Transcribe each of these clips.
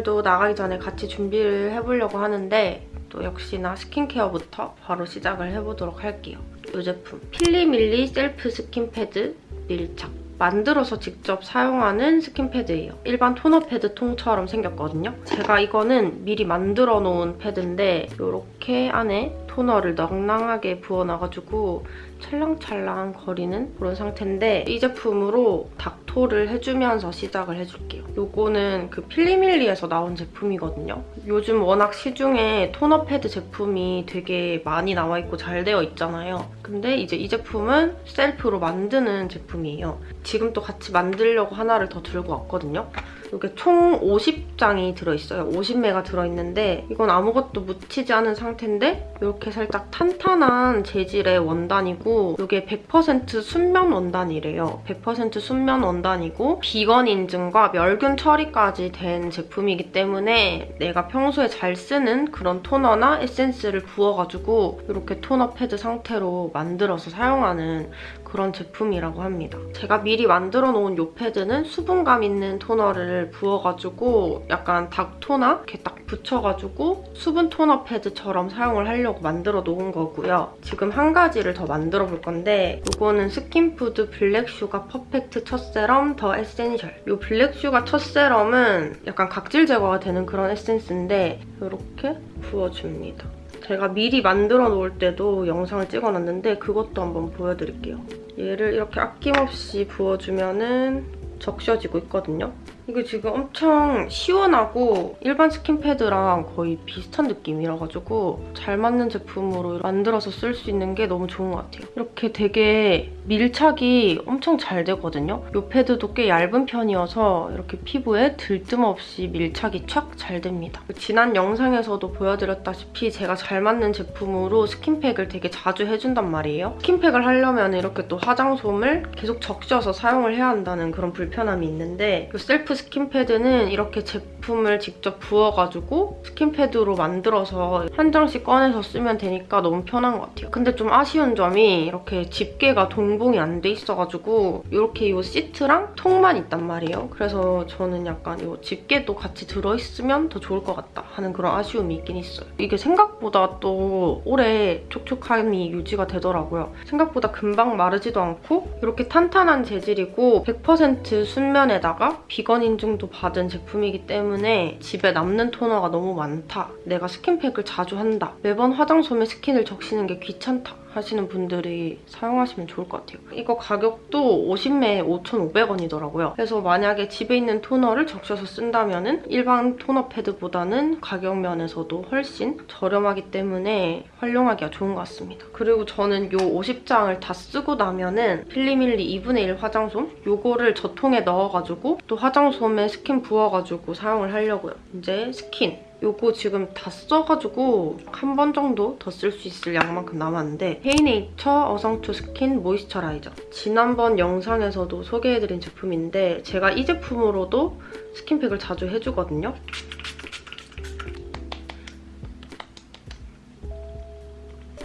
오늘도 나가기 전에 같이 준비를 해보려고 하는데 또 역시나 스킨케어부터 바로 시작을 해보도록 할게요. 이 제품 필리밀리 셀프 스킨패드 밀착. 만들어서 직접 사용하는 스킨패드예요. 일반 토너 패드 통처럼 생겼거든요. 제가 이거는 미리 만들어 놓은 패드인데 이렇게 안에 토너를 낭낭하게 부어놔가지고 찰랑찰랑 거리는 그런 상태인데 이 제품으로 닥토를 해주면서 시작을 해줄게요. 요거는 그 필리밀리에서 나온 제품이거든요. 요즘 워낙 시중에 토너 패드 제품이 되게 많이 나와있고 잘 되어 있잖아요. 근데 이제 이 제품은 셀프로 만드는 제품이에요. 지금 또 같이 만들려고 하나를 더 들고 왔거든요. 이게 총 50장이 들어있어요. 50매가 들어있는데 이건 아무것도 묻히지 않은 상태인데 이렇게 살짝 탄탄한 재질의 원단이고 이게 100% 순면 원단이래요. 100% 순면 원단이고 비건 인증과 멸균 처리까지 된 제품이기 때문에 내가 평소에 잘 쓰는 그런 토너나 에센스를 부어가지고 이렇게 토너 패드 상태로 만들어서 사용하는 그런 제품이라고 합니다. 제가 미리 만들어 놓은 이 패드는 수분감 있는 토너를 부어가지고 약간 닥토나 이렇게 딱 붙여가지고 수분 토너 패드처럼 사용을 하려고 만들어 놓은 거고요. 지금 한 가지를 더 만들어 볼 건데 이거는 스킨푸드 블랙슈가 퍼펙트 첫 세럼 더 에센셜 이 블랙슈가 첫 세럼은 약간 각질 제거가 되는 그런 에센스인데 이렇게 부어줍니다. 제가 미리 만들어 놓을 때도 영상을 찍어놨는데 그것도 한번 보여드릴게요. 얘를 이렇게 아낌없이 부어주면은 적셔지고 있거든요. 이게 지금 엄청 시원하고 일반 스킨패드랑 거의 비슷한 느낌이라가지고 잘 맞는 제품으로 만들어서 쓸 수 있는 게 너무 좋은 것 같아요. 이렇게 되게 밀착이 엄청 잘 되거든요. 이 패드도 꽤 얇은 편이어서 이렇게 피부에 들뜸 없이 밀착이 촥 잘 됩니다. 지난 영상에서도 보여드렸다시피 제가 잘 맞는 제품으로 스킨팩을 되게 자주 해준단 말이에요. 스킨팩을 하려면 이렇게 또 화장솜을 계속 적셔서 사용을 해야 한다는 그런 불편함이 있는데 이 셀프 스킨패드는 이렇게 제품을 직접 부어가지고 스킨패드로 만들어서 한 장씩 꺼내서 쓰면 되니까 너무 편한 것 같아요. 근데 좀 아쉬운 점이 이렇게 집게가 동봉이 안 돼 있어가지고 이렇게 이 시트랑 통만 있단 말이에요. 그래서 저는 약간 이 집게도 같이 들어있으면 더 좋을 것 같다 하는 그런 아쉬움이 있긴 있어요. 이게 생각보다 또 오래 촉촉함이 유지가 되더라고요. 생각보다 금방 마르지도 않고 이렇게 탄탄한 재질이고 100% 순면에다가 비건 인증도 받은 제품이기 때문에 집에 남는 토너가 너무 많다. 내가 스킨팩을 자주 한다. 매번 화장솜에 스킨을 적시는 게 귀찮다. 하시는 분들이 사용하시면 좋을 것 같아요. 이거 가격도 50매에 5,500원이더라고요. 그래서 만약에 집에 있는 토너를 적셔서 쓴다면은 일반 토너 패드보다는 가격 면에서도 훨씬 저렴하기 때문에 활용하기가 좋은 것 같습니다. 그리고 저는 이 50장을 다 쓰고 나면은 필리밀리 2분의 1 화장솜 요거를 저 통에 넣어가지고 또 화장솜에 스킨 부어가지고 사용을 하려고요. 이제 스킨 요거 지금 다 써가지고 한 번 정도 더 쓸 수 있을 양만큼 남았는데 헤이네이처 어성초 스킨 모이스처라이저 지난번 영상에서도 소개해드린 제품인데 제가 이 제품으로도 스킨팩을 자주 해주거든요.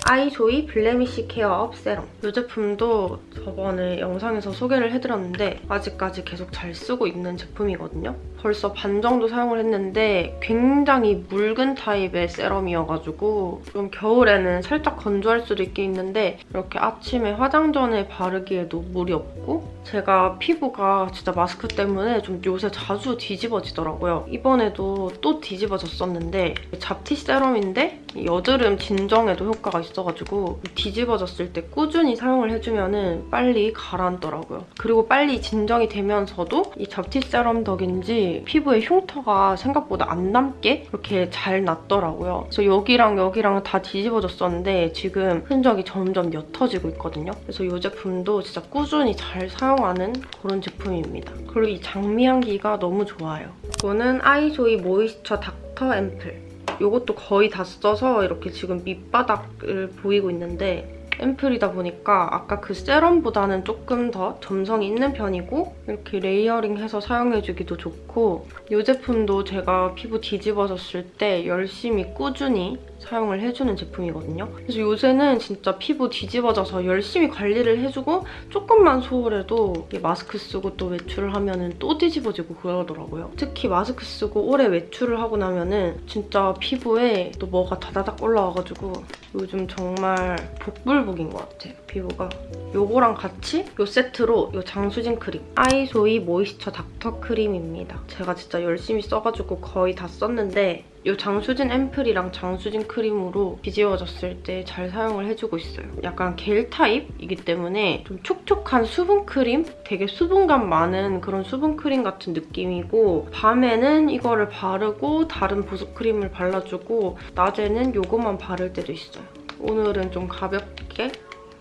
아이소이 블레미쉬 케어 업 세럼 이 제품도 저번에 영상에서 소개를 해드렸는데 아직까지 계속 잘 쓰고 있는 제품이거든요. 벌써 반 정도 사용을 했는데 굉장히 묽은 타입의 세럼이어가지고 좀 겨울에는 살짝 건조할 수도 있긴 있는데 이렇게 아침에 화장 전에 바르기에도 무리 없고 제가 피부가 진짜 마스크 때문에 좀 요새 자주 뒤집어지더라고요. 이번에도 또 뒤집어졌었는데 잡티 세럼인데 여드름 진정에도 효과가 있어가지고 뒤집어졌을 때 꾸준히 사용을 해주면 빨리 가라앉더라고요. 그리고 빨리 진정이 되면서도 이 잡티 세럼 덕인지 피부에 흉터가 생각보다 안 남게 이렇게 잘 났더라고요. 그래서 여기랑 여기랑 다 뒤집어졌었는데 지금 흔적이 점점 옅어지고 있거든요. 그래서 이 제품도 진짜 꾸준히 잘 사용하는 그런 제품입니다. 그리고 이 장미 향기가 너무 좋아요. 이거는 아이조이 모이스처 닥터 앰플. 이것도 거의 다 써서 이렇게 지금 밑바닥을 보이고 있는데 앰플이다 보니까 아까 그 세럼보다는 조금 더 점성이 있는 편이고 이렇게 레이어링해서 사용해주기도 좋고 이 제품도 제가 피부 뒤집어졌을 때 열심히 꾸준히 사용을 해주는 제품이거든요. 그래서 요새는 진짜 피부 뒤집어져서 열심히 관리를 해주고 조금만 소홀해도 마스크 쓰고 또 외출을 하면 또 뒤집어지고 그러더라고요. 특히 마스크 쓰고 오래 외출을 하고 나면은 진짜 피부에 또 뭐가 다다닥 올라와가지고 요즘 정말 복불복인 것 같아요, 피부가. 요거랑 같이 요 세트로 요 장수진 크림 아이소이 모이스처 닥터 크림입니다. 제가 진짜 열심히 써가지고 거의 다 썼는데 이 장수진 앰플이랑 장수진 크림으로 뒤집어졌을 때 잘 사용을 해주고 있어요. 약간 겔 타입이기 때문에 좀 촉촉한 수분 크림? 되게 수분감 많은 그런 수분 크림 같은 느낌이고 밤에는 이거를 바르고 다른 보습 크림을 발라주고 낮에는 이거만 바를 때도 있어요. 오늘은 좀 가볍게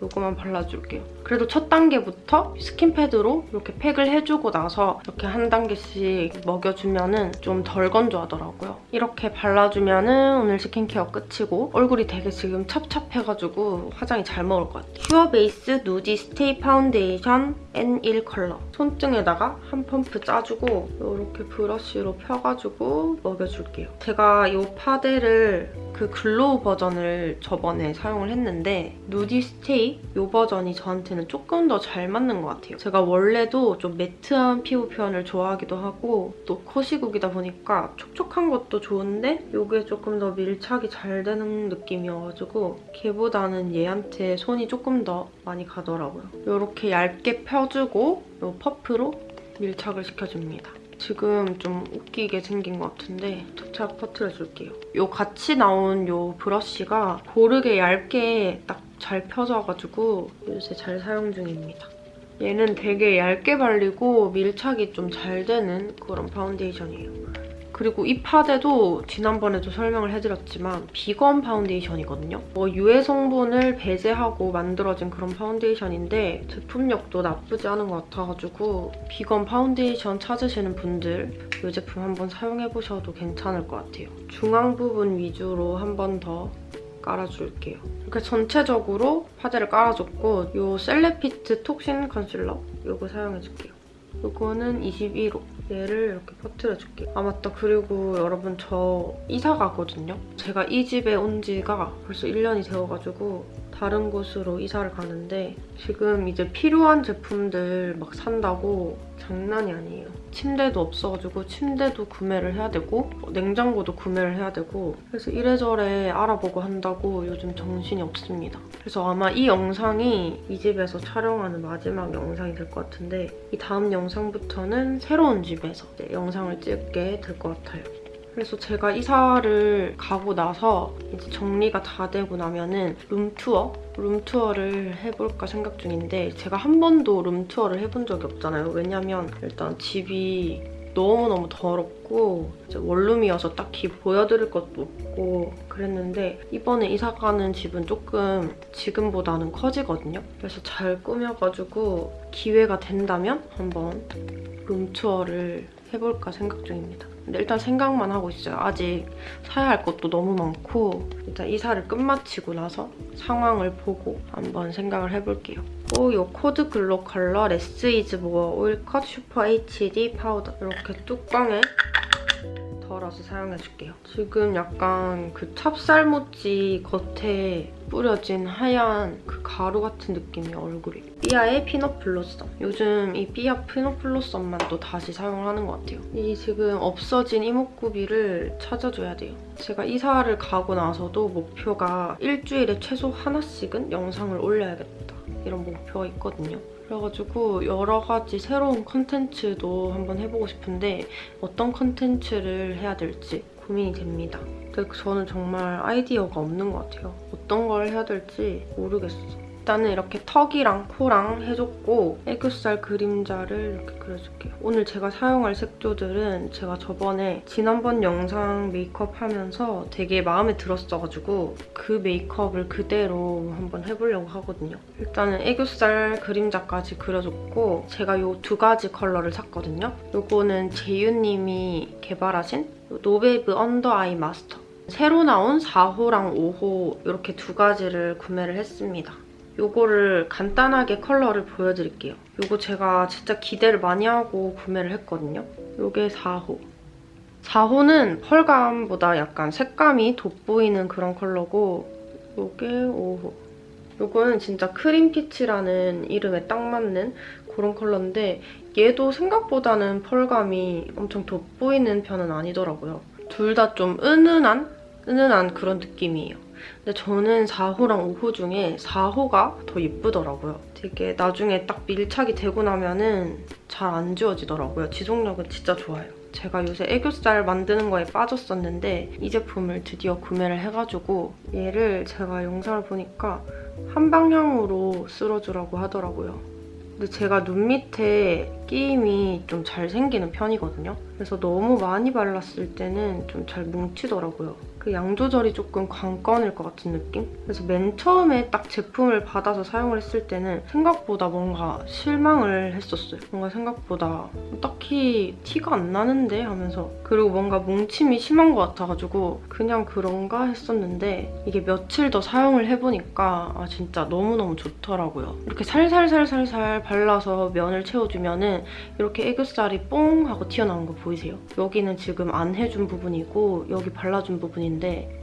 이거만 발라줄게요. 그래도 첫 단계부터 skin pad로 이렇게 팩을 해주고 나서 이렇게 한 단계씩 먹여주면 좀 덜 건조하더라고요. 이렇게 발라주면 오늘 스킨케어 끝이고 얼굴이 되게 지금 찹찹해가지고 화장이 잘 먹을 것 같아요. 퓨어 베이스 누디 스테이 파운데이션 N1 컬러. 손등에다가 한 펌프 짜주고 이렇게 브러쉬로 펴가지고 먹여줄게요. 제가 이 파데를 그 glow 버전을 저번에 사용을 했는데 누디 스테이 이 버전이 저한테는 조금 더 잘 맞는 것 같아요. 제가 원래도 좀 매트한 피부 표현을 좋아하기도 하고 또 코시국이다 보니까 촉촉한 것도 좋은데 이게 조금 더 밀착이 잘 되는 느낌이어가지고 걔보다는 얘한테 손이 조금 더 많이 가더라고요. 이렇게 얇게 펴주고 이 퍼프로 밀착을 시켜줍니다. 지금 좀 웃기게 생긴 것 같은데 착착 퍼트려줄게요. 요 같이 나온 요 브러쉬가 고르게 얇게 딱 잘 펴져가지고 요새 잘 사용 중입니다. 얘는 되게 얇게 발리고 밀착이 좀 잘 되는 그런 파운데이션이에요. 그리고 이 파데도 지난번에도 설명을 해드렸지만 비건 파운데이션이거든요. 뭐 유해 성분을 배제하고 만들어진 그런 파운데이션인데 제품력도 나쁘지 않은 것 같아가지고 비건 파운데이션 찾으시는 분들 이 제품 한번 사용해보셔도 괜찮을 것 같아요. 중앙 부분 위주로 한 번 더 깔아줄게요. 이렇게 전체적으로 파데를 깔아줬고 이 셀레피트 톡신 컨실러 이거 사용해줄게요. 이거는 21호. 얘를 이렇게 퍼트려줄게요. 아 맞다. 그리고 여러분 저 이사 가거든요. 제가 이 집에 온 지가 벌써 1년이 되어가지고 다른 곳으로 이사를 가는데 지금 이제 필요한 제품들 막 산다고 장난이 아니에요. 침대도 없어가지고 침대도 구매를 해야 되고 냉장고도 구매를 해야 되고 그래서 이래저래 알아보고 한다고 요즘 정신이 없습니다. 그래서 아마 이 영상이 이 집에서 촬영하는 마지막 영상이 될 것 같은데 이 다음 영상부터는 새로운 집에서 영상을 찍게 될 것 같아요. 그래서 제가 이사를 가고 나서 이제 정리가 다 되고 나면은 룸투어? 룸투어를 해볼까 생각 중인데 제가 한 번도 룸투어를 해본 적이 없잖아요. 왜냐면 일단 집이 너무너무 더럽고 원룸이어서 딱히 보여드릴 것도 없고 그랬는데 이번에 이사 가는 집은 조금 지금보다는 커지거든요. 그래서 잘 꾸며가지고 기회가 된다면 한번 room tour를 해볼까 생각 중입니다. 근데 일단 생각만 하고 있어요. 아직 사야 할 것도 너무 많고 일단 이사를 끝마치고 나서 상황을 보고 한번 생각을 해볼게요. 또 이 코드 글로컬러 less is more oil cut super HD 파우더 이렇게 뚜껑에 덜어서 사용해줄게요. 지금 약간 그 찹쌀모찌 겉에 뿌려진 하얀 그 가루 같은 느낌이에요, 얼굴이. 삐아의 피넛 블로썸. 요즘 이 삐아 피넛 블로썸만 또 다시 사용을 하는 것 같아요. 이 지금 없어진 이목구비를 찾아줘야 돼요. 제가 이사를 가고 나서도 목표가 일주일에 최소 하나씩은 영상을 올려야겠다. 이런 목표가 있거든요. 그래가지고 여러 가지 새로운 컨텐츠도 한번 해보고 싶은데 어떤 컨텐츠를 해야 될지 고민이 됩니다. 근데 저는 정말 아이디어가 없는 것 같아요. 어떤 걸 해야 될지 모르겠어. 일단은 이렇게 턱이랑 코랑 해줬고 애교살 그림자를 이렇게 그려줄게요. 오늘 제가 사용할 색조들은 제가 저번에 지난번 영상 메이크업 하면서 되게 마음에 들었어가지고 그 메이크업을 그대로 한번 해보려고 하거든요. 일단은 애교살 그림자까지 그려줬고 제가 이 두 가지 컬러를 샀거든요. 이거는 재유님이 개발하신 노베브 under eye master 새로 나온 4호랑 5호 이렇게 두 가지를 구매를 했습니다. 요거를 간단하게 컬러를 보여드릴게요. 요거 제가 진짜 기대를 많이 하고 구매를 했거든요. 요게 4호. 4호는 펄감보다 약간 색감이 돋보이는 그런 컬러고 요게 5호. 요거는 진짜 cream peach라는 이름에 딱 맞는 그런 컬러인데 얘도 생각보다는 펄감이 엄청 돋보이는 편은 아니더라고요. 둘 다 좀 은은한? 은은한 그런 느낌이에요. 근데 저는 4호랑 5호 중에 4호가 더 예쁘더라고요. 되게 나중에 딱 밀착이 되고 나면은 잘 안 지워지더라고요. 지속력은 진짜 좋아요. 제가 요새 애교살 만드는 거에 빠졌었는데 이 제품을 드디어 구매를 해가지고 얘를 제가 영상을 보니까 한 방향으로 쓸어주라고 하더라고요. 근데 제가 눈 밑에 끼임이 좀 잘 생기는 편이거든요. 그래서 너무 많이 발랐을 때는 좀 잘 뭉치더라고요. 그 양 조절이 조금 관건일 것 같은 느낌? 그래서 맨 처음에 딱 제품을 받아서 사용을 했을 때는 생각보다 뭔가 실망을 했었어요. 뭔가 생각보다 딱히 티가 안 나는데 하면서 그리고 뭔가 뭉침이 심한 것 같아가지고 그냥 그런가 했었는데 이게 며칠 더 사용을 해보니까 아 진짜 너무너무 좋더라고요. 이렇게 살살살살살 발라서 면을 채워주면 은 이렇게 애교살이 뽕 하고 튀어나온 거 보이세요? 여기는 지금 안 해준 부분이고 여기 발라준 부분인데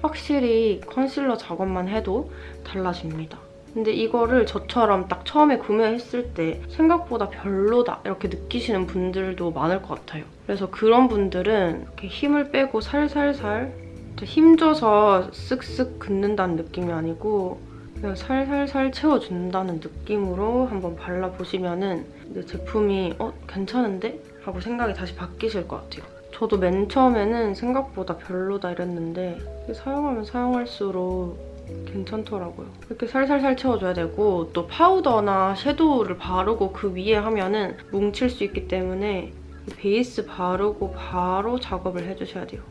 확실히 컨실러 작업만 해도 달라집니다. 근데 이거를 저처럼 딱 처음에 구매했을 때 생각보다 별로다 이렇게 느끼시는 분들도 많을 것 같아요. 그래서 그런 분들은 이렇게 힘을 빼고 살살살 힘줘서 쓱쓱 긋는다는 느낌이 아니고 그냥 살살살 채워준다는 느낌으로 한번 발라보시면 은 제품이 어? 괜찮은데? 하고 생각이 다시 바뀌실 것 같아요. 저도 맨 처음에는 생각보다 별로다 이랬는데 사용하면 사용할수록 괜찮더라고요. 이렇게 살살살 채워줘야 되고 또 파우더나 섀도우를 바르고 그 위에 하면은 뭉칠 수 있기 때문에 베이스 바르고 바로 작업을 해주셔야 돼요.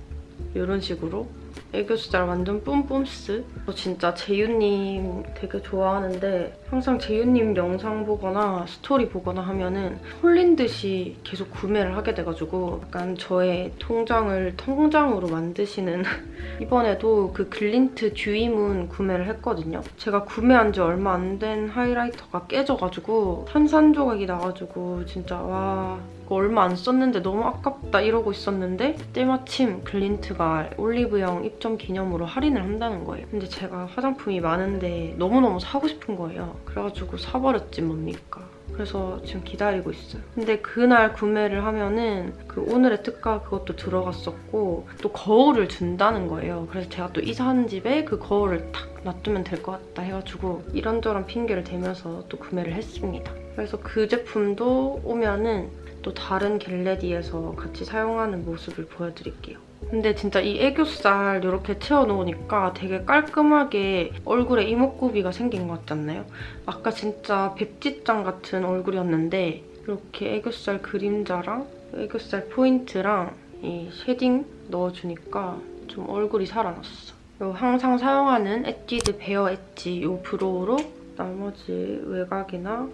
이런 식으로 애교살 완전 뿜뿜스. 저 진짜 재유님 되게 좋아하는데 항상 재유님 영상 보거나 스토리 보거나 하면은 홀린 듯이 계속 구매를 하게 돼가지고 약간 저의 통장을 텅장으로 만드시는 이번에도 그 글린트 듀이문 구매를 했거든요. 제가 구매한 지 얼마 안 된 하이라이터가 깨져가지고 산산조각이 나가지고 진짜 와 이거 얼마 안 썼는데 너무 아깝다 이러고 있었는데 때마침 글린트가 올리브영 입점 기념으로 할인을 한다는 거예요. 근데 제가 화장품이 많은데 너무너무 사고 싶은 거예요. 그래가지고 사버렸지 뭡니까. 그래서 지금 기다리고 있어요. 근데 그날 구매를 하면은 그 오늘의 특가 그것도 들어갔었고 또 거울을 준다는 거예요. 그래서 제가 또 이사하는 집에 그 거울을 탁 놔두면 될 것 같다 해가지고 이런저런 핑계를 대면서 또 구매를 했습니다. 그래서 그 제품도 오면은 또 다른 get ready에서 같이 사용하는 모습을 보여드릴게요. 근데 진짜 이 애교살 이렇게 채워놓으니까 되게 깔끔하게 얼굴에 이목구비가 생긴 것 같지 않나요? 아까 진짜 백지장 같은 얼굴이었는데 이렇게 애교살 그림자랑 애교살 포인트랑 이 shading 넣어주니까 좀 얼굴이 살아났어요. 항상 사용하는 엣지드 베어 엣지 이 brow로 나머지 외곽이나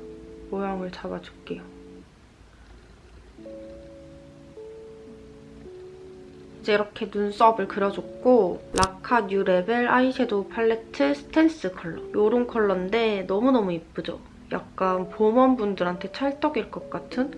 모양을 잡아줄게요. 이제 이렇게 눈썹을 그려줬고 라카 new level 아이섀도우 팔레트 stance 컬러 이런 컬러인데 너무너무 예쁘죠? 약간 봄웜 분들한테 찰떡일 것 같은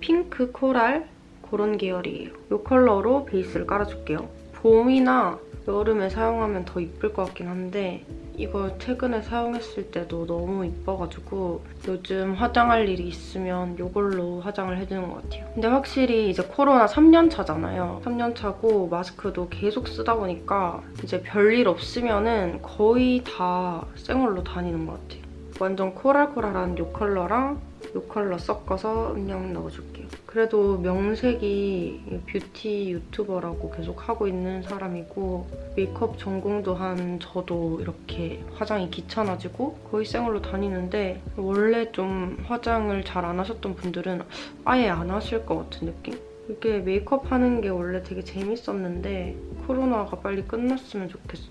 핑크 코랄 그런 계열이에요. 이 컬러로 베이스를 깔아줄게요. 봄이나 여름에 사용하면 더 이쁠 것 같긴 한데 이거 최근에 사용했을 때도 너무 이뻐가지고 요즘 화장할 일이 있으면 이걸로 화장을 해주는 것 같아요. 근데 확실히 이제 코로나 3년 차잖아요. 3년 차고 마스크도 계속 쓰다 보니까 이제 별일 없으면 은 거의 다 생얼로 다니는 것 같아요. 완전 코랄코랄한 이 컬러랑 이 컬러 섞어서 음영 넣어줄게요. 그래도 명색이 뷰티 유튜버라고 계속 하고 있는 사람이고 메이크업 전공도 한 저도 이렇게 화장이 귀찮아지고 거의 생얼로 다니는데 원래 좀 화장을 잘 안 하셨던 분들은 아예 안 하실 것 같은 느낌? 이게 메이크업 하는 게 원래 되게 재밌었는데 코로나가 빨리 끝났으면 좋겠어.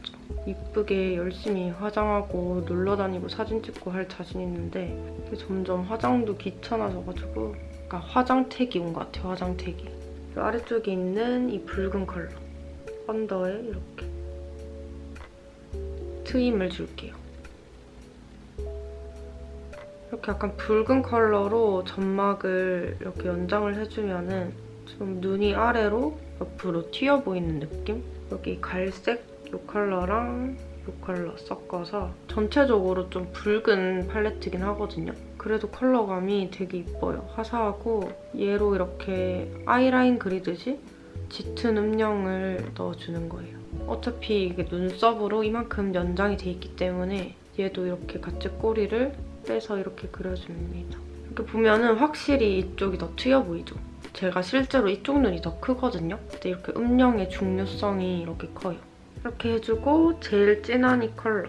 이쁘게 열심히 화장하고 놀러 다니고 사진 찍고 할 자신 있는데 점점 화장도 귀찮아져가지고 약간 화장택이 온 것 같아요, 화장택이. 그 아래쪽에 있는 이 붉은 컬러. 언더에 이렇게 트임을 줄게요. 이렇게 약간 붉은 컬러로 점막을 이렇게 연장을 해주면 은 좀 눈이 아래로 옆으로 튀어 보이는 느낌? 여기 갈색 이 컬러랑 이 컬러 섞어서 전체적으로 좀 붉은 팔레트긴 하거든요. 그래도 컬러감이 되게 이뻐요. 화사하고 얘로 이렇게 아이라인 그리듯이 짙은 음영을 넣어주는 거예요. 어차피 이게 눈썹으로 이만큼 연장이 돼 있기 때문에 얘도 이렇게 같이 꼬리를 빼서 이렇게 그려줍니다. 이렇게 보면은 확실히 이쪽이 더 트여 보이죠? 제가 실제로 이쪽 눈이 더 크거든요. 근데 이렇게 음영의 중요성이 이렇게 커요. 이렇게 해주고 제일 진한 이 컬러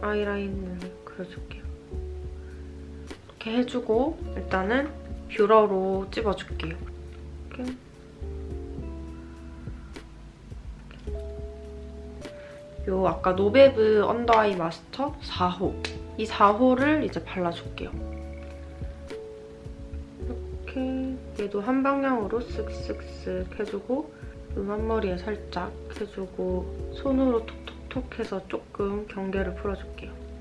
아이라인을 그려줄게요. 이렇게 해주고 일단은 뷰러로 찝어줄게요. 이렇게. 요 아까 노베브 under eye master 4호 이 4호를 이제 발라줄게요. 이렇게 얘도 한 방향으로 쓱쓱쓱 해주고 눈 앞머리에 살짝 해주고 손으로 톡톡톡 해서 조금 경계를 풀어줄게요.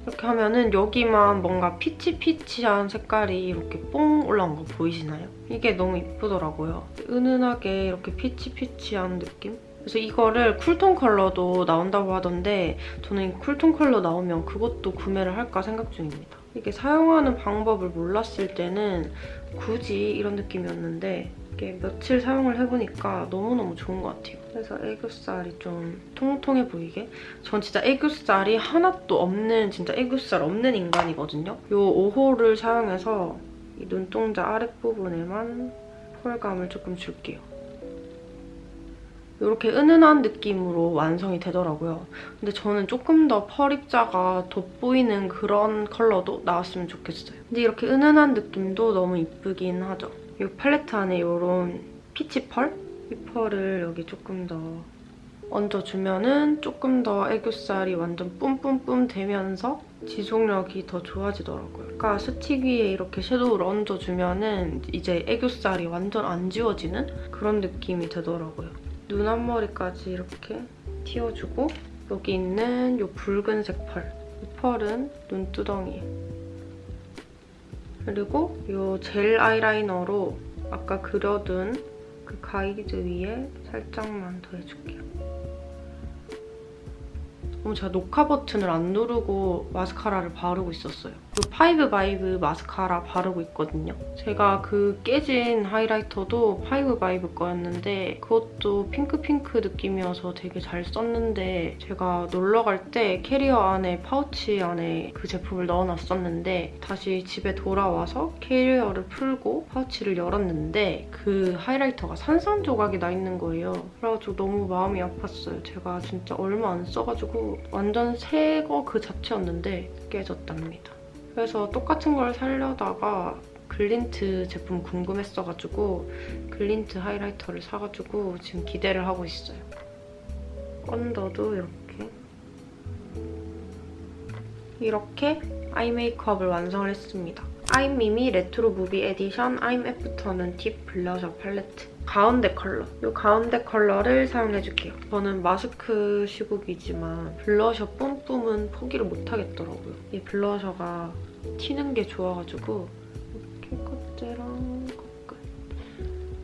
이렇게 하면은 여기만 뭔가 peach peach한 색깔이 이렇게 뽕 올라온 거 보이시나요? 이게 너무 이쁘더라고요. 은은하게 이렇게 peach peach한 느낌? 그래서 이거를 쿨톤 컬러도 나온다고 하던데 저는 이 쿨톤 컬러 나오면 그것도 구매를 할까 생각 중입니다. 이게 사용하는 방법을 몰랐을 때는 굳이 이런 느낌이었는데 이게 며칠 사용을 해보니까 너무너무 좋은 것 같아요. 그래서 애교살이 좀 통통해 보이게 전 진짜 애교살이 하나도 없는 진짜 애교살 없는 인간이거든요. 이 5호를 사용해서 이 눈동자 아랫부분에만 펄감을 조금 줄게요. 이렇게 은은한 느낌으로 완성이 되더라고요. 근데 저는 조금 더 펄 입자가 돋보이는 그런 컬러도 나왔으면 좋겠어요. 근데 이렇게 은은한 느낌도 너무 이쁘긴 하죠. 이 팔레트 안에 이런 피치 펄? 이 펄을 여기 조금 더 얹어주면은 조금 더 애교살이 완전 뿜뿜뿜 되면서 지속력이 더 좋아지더라고요. 그러니까 스틱 위에 이렇게 섀도우를 얹어주면은 이제 애교살이 완전 안 지워지는 그런 느낌이 되더라고요. 눈 앞머리까지 이렇게 띄워주고 여기 있는 이 붉은색 펄. 이 펄은 눈두덩이에. 그리고 이 젤 아이라이너로 아까 그려둔 그 가이드 위에 살짝만 더 해줄게요. 어, 제가 녹화 버튼을 안 누르고 마스카라를 바르고 있었어요. 그 파이브 바이브 마스카라 바르고 있거든요. 제가 그 깨진 하이라이터도 파이브 바이브 거였는데 그것도 핑크핑크 느낌이어서 되게 잘 썼는데 제가 놀러 갈 때 캐리어 안에 파우치 안에 그 제품을 넣어놨었는데 다시 집에 돌아와서 캐리어를 풀고 파우치를 열었는데 그 하이라이터가 산산조각이 나 있는 거예요. 그래가지고 너무 마음이 아팠어요. 제가 진짜 얼마 안 써가지고 완전 새 거 그 자체였는데 깨졌답니다. 그래서 똑같은 걸 살려다가 글린트 제품 궁금했어가지고 글린트 하이라이터를 사가지고 지금 기대를 하고 있어요. 언더도 이렇게 이렇게 아이 메이크업을 완성을 했습니다. 아임미미 레트로 무비 에디션 I'm 애프터눈 티 블러셔 팔레트 가운데 컬러. 이 가운데 컬러를 사용해줄게요. 저는 마스크 시국이지만 블러셔 뿜뿜은 포기를 못하겠더라고요. 이 블러셔가 튀는 게 좋아가지고 이렇게 끝이랑 끝.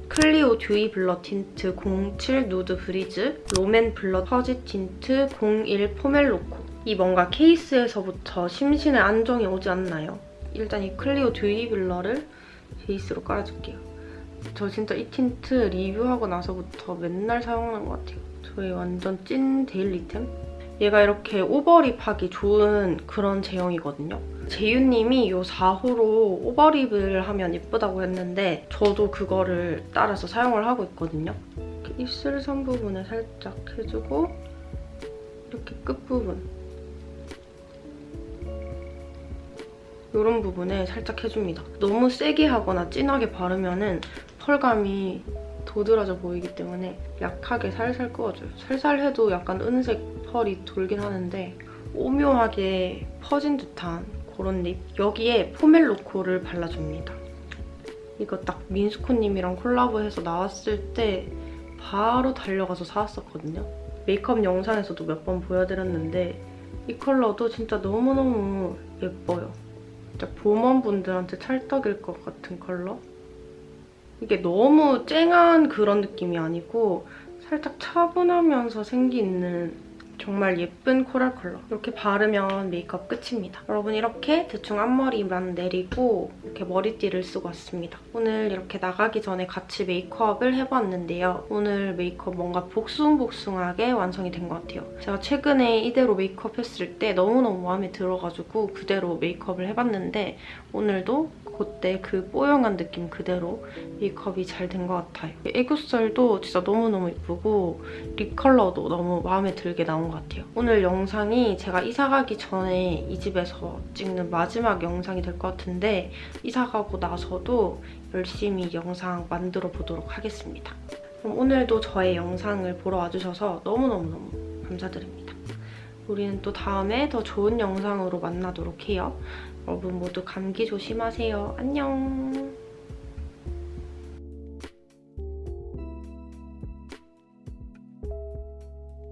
클리오 듀이 블러 틴트 07 누드 브리즈 롬앤 블러 퍼지 틴트 01 포멜로코 이 뭔가 케이스에서부터 심신의 안정이 오지 않나요? 일단 이 클리오 듀이 블러를 베이스로 깔아줄게요. 저 진짜 이 틴트 리뷰하고 나서부터 맨날 사용하는 것 같아요. 저의 완전 찐 데일리템? 얘가 이렇게 오버립하기 좋은 그런 제형이거든요. 재윤님이 이 4호로 오버립을 하면 예쁘다고 했는데 저도 그거를 따라서 사용을 하고 있거든요. 이렇게 입술 선 부분에 살짝 해주고 이렇게 끝부분 이런 부분에 살짝 해줍니다. 너무 세게 하거나 진하게 바르면 펄감이 도드라져 보이기 때문에 약하게 살살 끄어줘요. 살살 해도 약간 은색 펄이 돌긴 하는데 오묘하게 퍼진 듯한 그런 립. 여기에 포멜로코를 발라줍니다. 이거 딱 민스코님이랑 콜라보해서 나왔을 때 바로 달려가서 사왔었거든요. 메이크업 영상에서도 몇 번 보여드렸는데 이 컬러도 진짜 너무너무 예뻐요. 진짜 봄원분들한테 찰떡일 것 같은 컬러? 이게 너무 쨍한 그런 느낌이 아니고 살짝 차분하면서 생기 있는 정말 예쁜 코랄 컬러. 이렇게 바르면 메이크업 끝입니다. 여러분 이렇게 대충 앞머리만 내리고 이렇게 머리띠를 쓰고 왔습니다. 오늘 이렇게 나가기 전에 같이 메이크업을 해봤는데요. 오늘 메이크업 뭔가 복숭복숭하게 완성이 된 것 같아요. 제가 최근에 이대로 메이크업 했을 때 너무너무 마음에 들어가지고 그대로 메이크업을 해봤는데 오늘도 그때 그 뽀용한 느낌 그대로 메이크업이 잘 된 것 같아요. 애교살도 진짜 너무너무 예쁘고 립 컬러도 너무 마음에 들게 나온 것 같아요. 오늘 영상이 제가 이사 가기 전에 이 집에서 찍는 마지막 영상이 될 것 같은데 이사 가고 나서도 열심히 영상 만들어 보도록 하겠습니다. 그럼 오늘도 저의 영상을 보러 와주셔서 너무너무너무 감사드립니다. 우리는 또 다음에 더 좋은 영상으로 만나도록 해요. 여러분 모두 감기 조심하세요. 안녕.